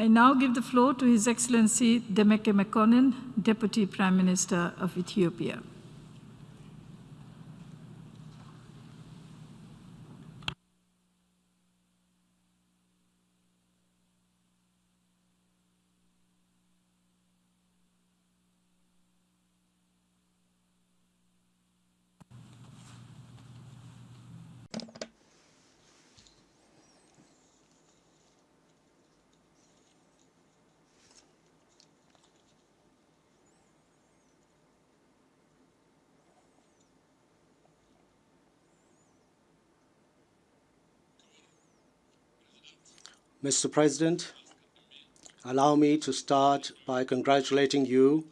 I now give the floor to His Excellency Demeke Mekonnen, Deputy Prime Minister of Ethiopia. Mr. President, allow me to start by congratulating you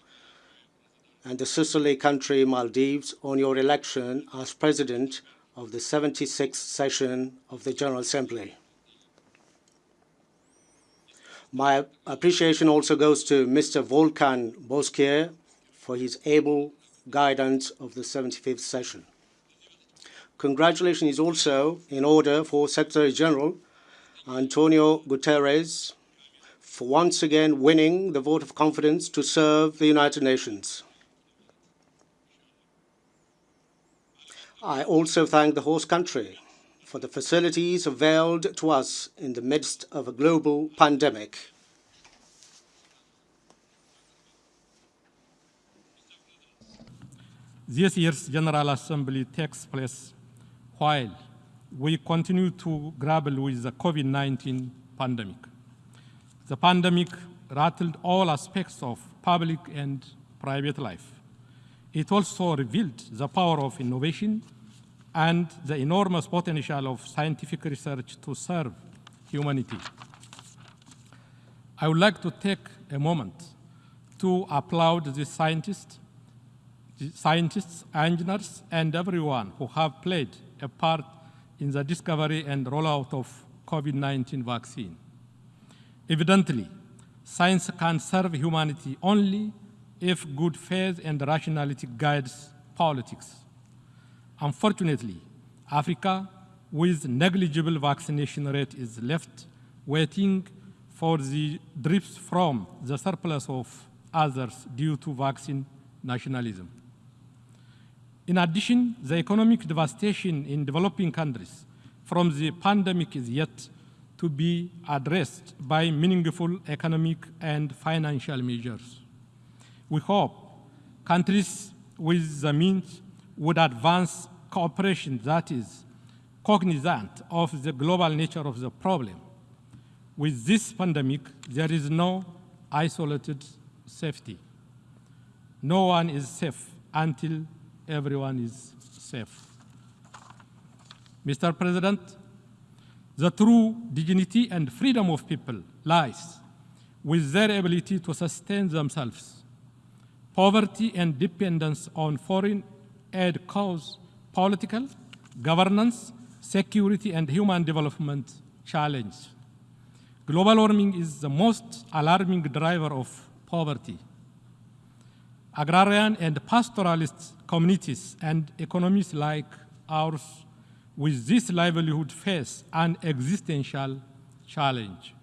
and the sisterly country Maldives on your election as President of the 76th session of the General Assembly. My appreciation also goes to Mr. Volkan Bozkır for his able guidance of the 75th session. Congratulations is also in order for Secretary General Antonio Guterres for once again winning the vote of confidence to serve the United Nations. I also thank the host country for the facilities availed to us in the midst of a global pandemic. This year's General Assembly takes place while we continue to grapple with the COVID-19 pandemic. The pandemic rattled all aspects of public and private life. It also revealed the power of innovation and the enormous potential of scientific research to serve humanity. I would like to take a moment to applaud the scientists, the scientists, engineers, and everyone who have played a part in the discovery and rollout of COVID-19 vaccine. Evidently, science can serve humanity only if good faith and rationality guides politics. Unfortunately, Africa, with negligible vaccination rate, is left waiting for the drips from the surplus of others due to vaccine nationalism. In addition, the economic devastation in developing countries from the pandemic is yet to be addressed by meaningful economic and financial measures. We hope countries with the means would advance cooperation that is cognizant of the global nature of the problem. With this pandemic, there is no isolated safety. No one is safe until everyone is safe. Mr. President, the true dignity and freedom of people lies with their ability to sustain themselves. Poverty and dependence on foreign aid cause political, governance, security, and human development challenge. Global warming is the most alarming driver of poverty. Agrarian and pastoralist communities and economies like ours with this livelihood face an existential challenge.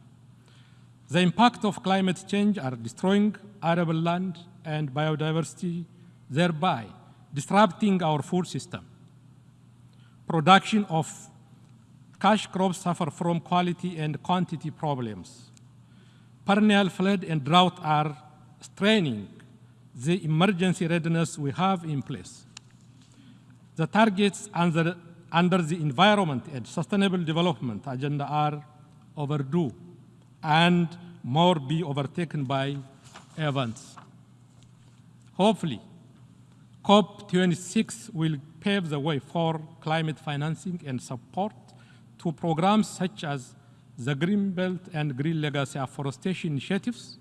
The impact of climate change are destroying arable land and biodiversity, thereby disrupting our food system. Production of cash crops suffer from quality and quantity problems. Perennial flood and drought are straining the emergency readiness we have in place. The targets under, under the Environment and Sustainable Development Agenda are overdue and more be overtaken by events. Hopefully, COP26 will pave the way for climate financing and support to programs such as the Green Belt and Green Legacy Afforestation initiatives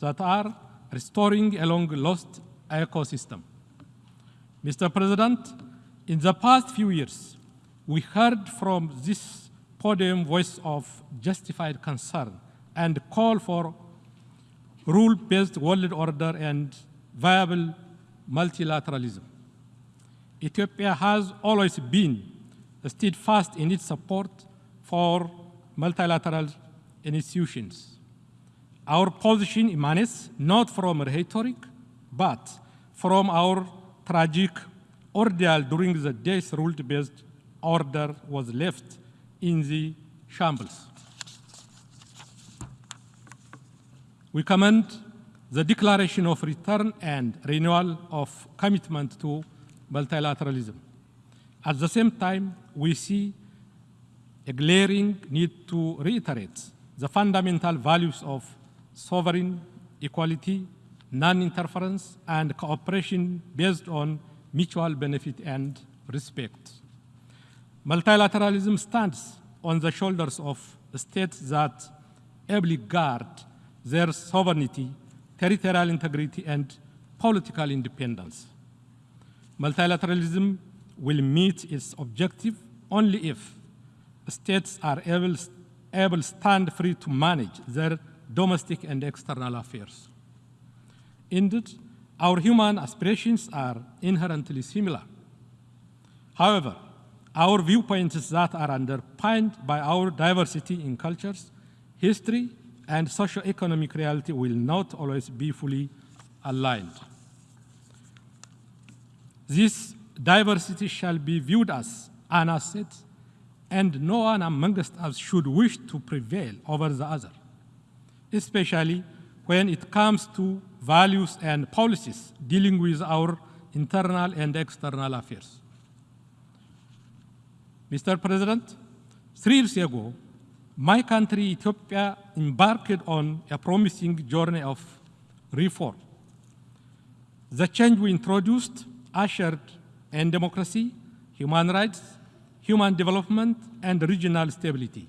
that are restoring a long lost ecosystem. Mr. President, in the past few years, we heard from this podium voice of justified concern and call for rule-based world order and viable multilateralism. Ethiopia has always been steadfast in its support for multilateral institutions. Our position emanates not from rhetoric, but from our tragic ordeal during the days rule-based order was left in the shambles. We commend the declaration of return and renewal of commitment to multilateralism. At the same time, we see a glaring need to reiterate the fundamental values of sovereign equality, non-interference, and cooperation based on mutual benefit and respect. Multilateralism stands on the shoulders of states that ably guard their sovereignty, territorial integrity, and political independence. Multilateralism will meet its objective only if states are able, able stand free to manage their domestic and external affairs. Indeed, our human aspirations are inherently similar. However, our viewpoints that are underpinned by our diversity in cultures, history, and socio-economic reality will not always be fully aligned. This diversity shall be viewed as an asset, and no one amongst us should wish to prevail over the other, especially when it comes to values and policies dealing with our internal and external affairs. Mr. President, three years ago, my country, Ethiopia, embarked on a promising journey of reform. The change we introduced ushered in democracy, human rights, human development, and regional stability.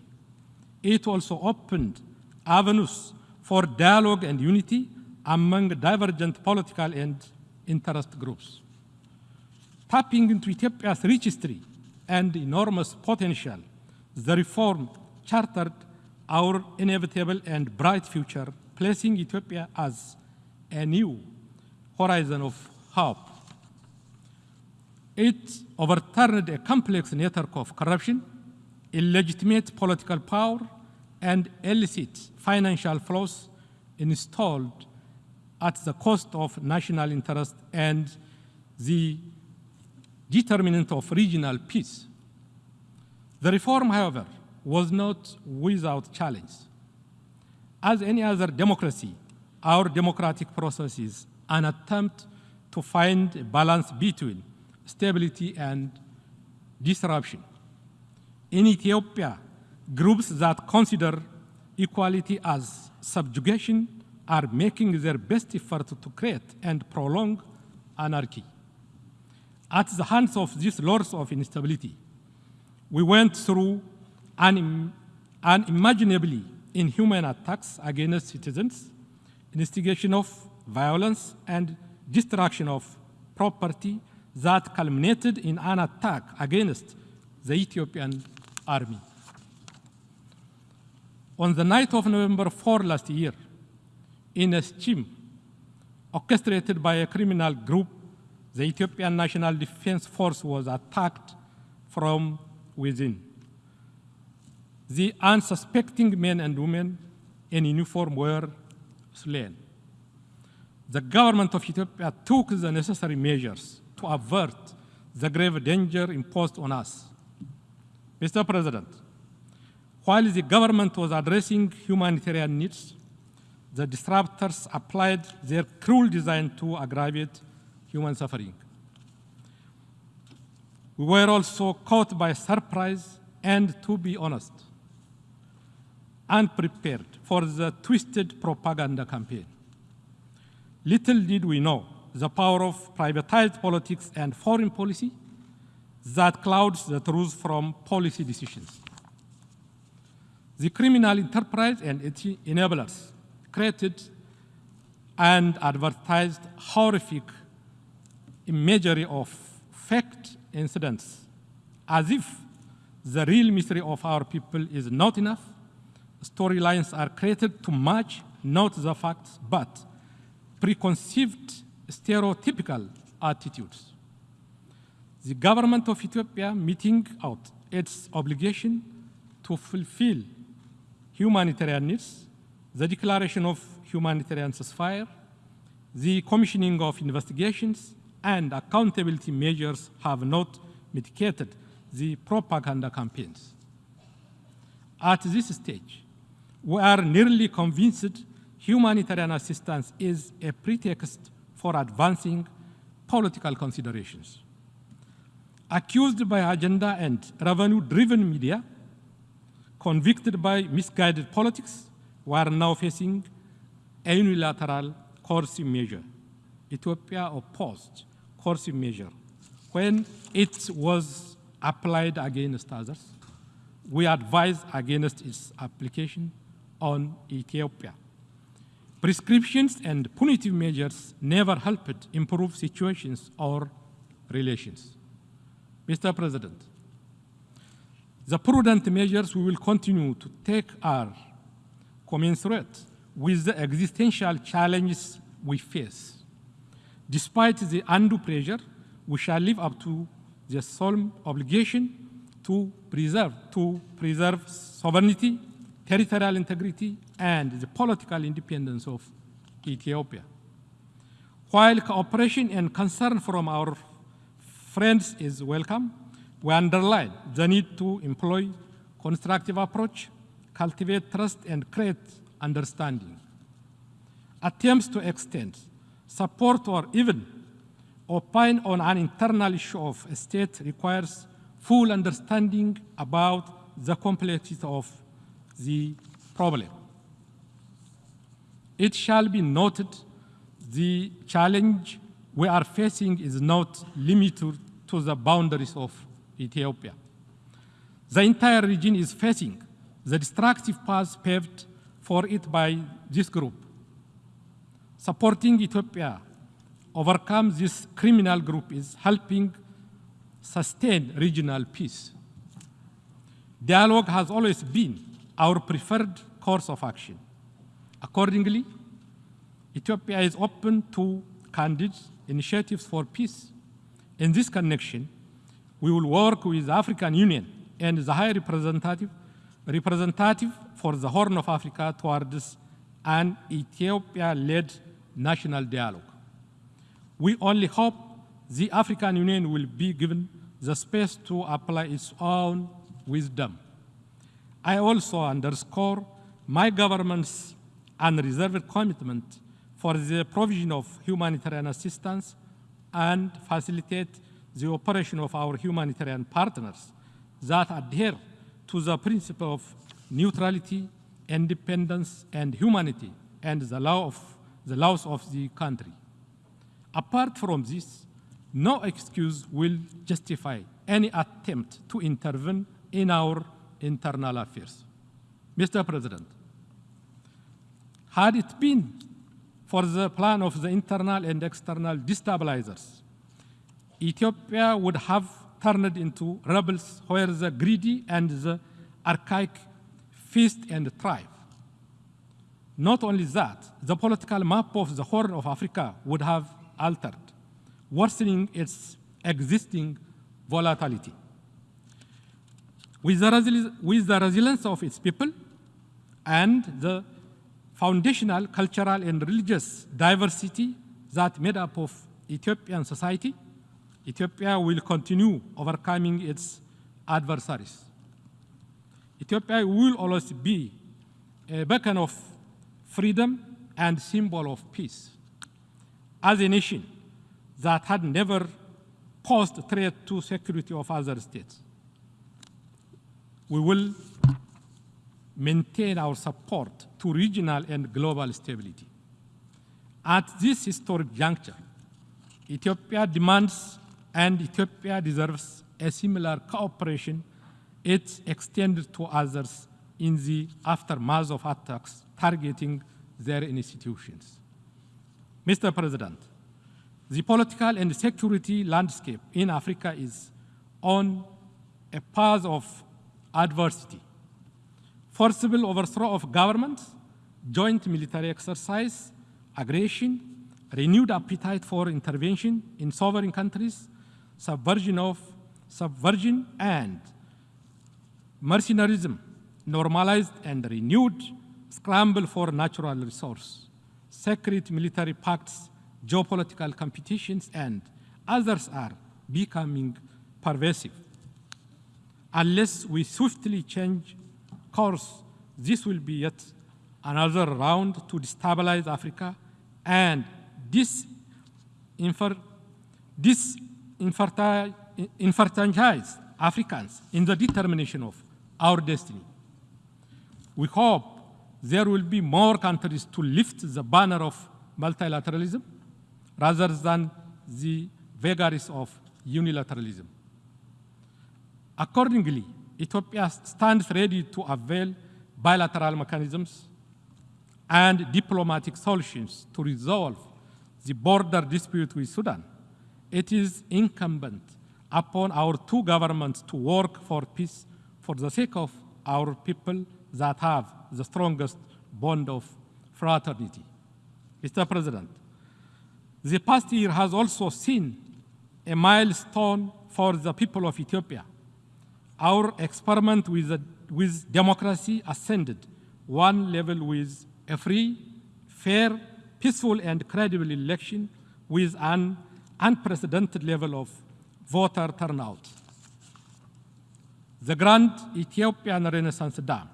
It also opened avenues for dialogue and unity among divergent political and interest groups. Tapping into Ethiopia's rich history and enormous potential, the reform chartered our inevitable and bright future, placing Ethiopia as a new horizon of hope. It overturned a complex network of corruption, illegitimate political power, and illicit financial flows installed at the cost of national interest and the determinant of regional peace. The reform, however, was not without challenge. As any other democracy, our democratic process is an attempt to find a balance between stability and disruption. In Ethiopia, groups that consider equality as subjugation are making their best effort to create and prolong anarchy. At the hands of these lords of instability, we went through un unimaginably inhuman attacks against citizens, instigation of violence, and destruction of property that culminated in an attack against the Ethiopian army. On the night of November 4 last year, in a scheme orchestrated by a criminal group, the Ethiopian National Defense Force was attacked from within. The unsuspecting men and women in uniform were slain. The government of Ethiopia took the necessary measures to avert the grave danger imposed on us. Mr. President, while the government was addressing humanitarian needs, the disruptors applied their cruel design to aggravate human suffering. We were also caught by surprise and, to be honest, unprepared for the twisted propaganda campaign. Little did we know the power of privatized politics and foreign policy that clouds the truth from policy decisions. The criminal enterprise and its enablers created and advertised horrific imagery of faked incidents as if the real misery of our people is not enough. Storylines are created to match not the facts, but preconceived stereotypical attitudes. The government of Ethiopia meeting out its obligation to fulfill humanitarian needs the declaration of humanitarian ceasefire, the commissioning of investigations, and accountability measures have not mitigated the propaganda campaigns. At this stage, we are nearly convinced humanitarian assistance is a pretext for advancing political considerations. Accused by agenda and revenue-driven media, convicted by misguided politics, we are now facing a unilateral coercive measure. Ethiopia opposed coercive measure when it was applied against others. We advise against its application on Ethiopia. Prescriptions and punitive measures never helped improve situations or relations. Mr. President, the prudent measures we will continue to take are commensurate with the existential challenges we face. Despite the undue pressure, we shall live up to the solemn obligation to preserve, to preserve sovereignty, territorial integrity, and the political independence of Ethiopia. While cooperation and concern from our friends is welcome, we underline the need to employ constructive approach, cultivate trust, and create understanding. Attempts to extend support or even opine on an internal issue of a state requires full understanding about the complexity of the problem. It shall be noted the challenge we are facing is not limited to the boundaries of Ethiopia. The entire region is facing the destructive path paved for it by this group. Supporting Ethiopia overcome this criminal group is helping sustain regional peace. Dialogue has always been our preferred course of action. Accordingly, Ethiopia is open to candid initiatives for peace. In this connection, we will work with the African Union and the High Representative, representative for the Horn of Africa towards an Ethiopia-led national dialogue. We only hope the African Union will be given the space to apply its own wisdom. I also underscore my government's unreserved commitment for the provision of humanitarian assistance and facilitate the operation of our humanitarian partners that adhere to the principle of neutrality, independence, and humanity, and the, law of, the laws of the country. Apart from this, no excuse will justify any attempt to intervene in our internal affairs. Mr. President, had it been for the plan of the internal and external destabilizers, Ethiopia would have turned into rebels where the greedy and the archaic feast and thrive. Not only that, the political map of the Horn of Africa would have altered, worsening its existing volatility. With the, with the resilience of its people and the foundational cultural and religious diversity that made up of Ethiopian society, Ethiopia will continue overcoming its adversaries. Ethiopia will always be a beacon of freedom and symbol of peace. As a nation that had never posed threat to security of other states, we will maintain our support to regional and global stability. At this historic juncture, Ethiopia demands and Ethiopia deserves a similar cooperation it extended to others in the aftermath of attacks targeting their institutions. Mr. President, the political and security landscape in Africa is on a path of adversity. Forcible overthrow of governments, joint military exercise, aggression, renewed appetite for intervention in sovereign countries, subversion of subversion and mercenarism normalized and renewed scramble for natural resource, secret military pacts, geopolitical competitions, and others are becoming pervasive. Unless we swiftly change course, this will be yet another round to destabilize Africa and this, infer, this enfranchise Africans in the determination of our destiny. We hope there will be more countries to lift the banner of multilateralism rather than the vagaries of unilateralism. Accordingly, Ethiopia stands ready to avail bilateral mechanisms and diplomatic solutions to resolve the border dispute with Sudan. It is incumbent upon our two governments to work for peace for the sake of our people that have the strongest bond of fraternity. Mr. President, the past year has also seen a milestone for the people of Ethiopia. Our experiment with, the, with democracy ascended one level with a free, fair, peaceful, and credible election with an unprecedented level of voter turnout. The Grand Ethiopian Renaissance Dam,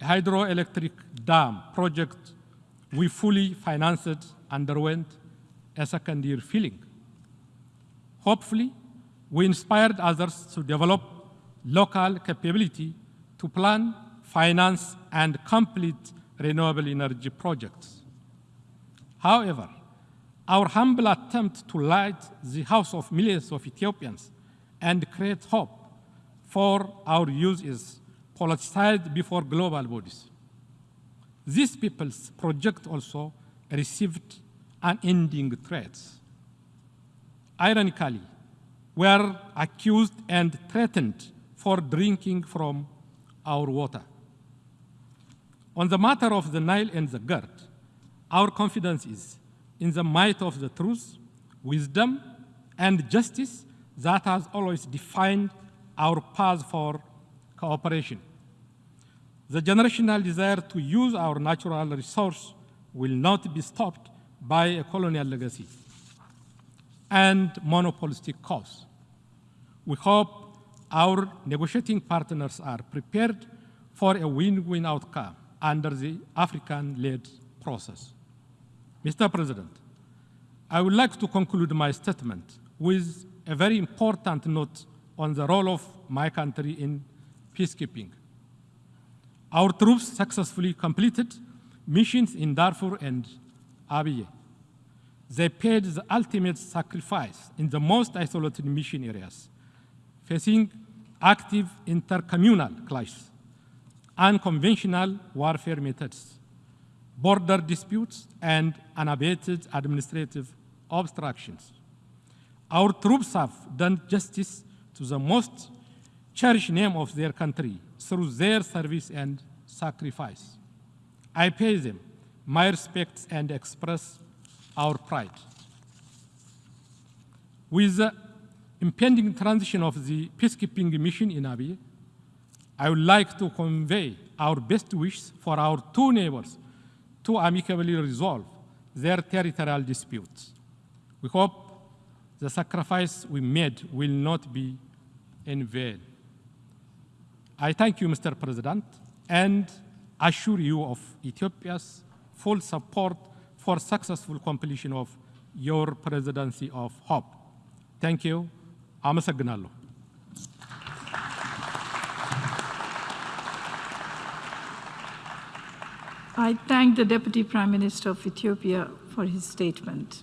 a hydroelectric dam project we fully financed, underwent a second year filling. Hopefully, we inspired others to develop local capability to plan, finance, and complete renewable energy projects. However, our humble attempt to light the house of millions of Ethiopians and create hope for our youth is politicized before global bodies. These people's project also received unending threats. Ironically, were accused and threatened for drinking from our water. On the matter of the Nile and the GERD, our confidence is in the might of the truth, wisdom, and justice that has always defined our path for cooperation. The generational desire to use our natural resource will not be stopped by a colonial legacy and monopolistic cause. We hope our negotiating partners are prepared for a win-win outcome under the African-led process. Mr. President, I would like to conclude my statement with a very important note on the role of my country in peacekeeping. Our troops successfully completed missions in Darfur and Abyei. They paid the ultimate sacrifice in the most isolated mission areas, facing active intercommunal clashes, unconventional warfare methods, border disputes, and unabated administrative obstructions. Our troops have done justice to the most cherished name of their country through their service and sacrifice. I pay them my respects and express our pride. With the impending transition of the peacekeeping mission in Abyei, I would like to convey our best wishes for our two neighbors to amicably resolve their territorial disputes. We hope the sacrifice we made will not be in vain. I thank you, Mr. President, and assure you of Ethiopia's full support for successful completion of your presidency of hope. Thank you. Amasagnalo. I thank the Deputy Prime Minister of Ethiopia for his statement.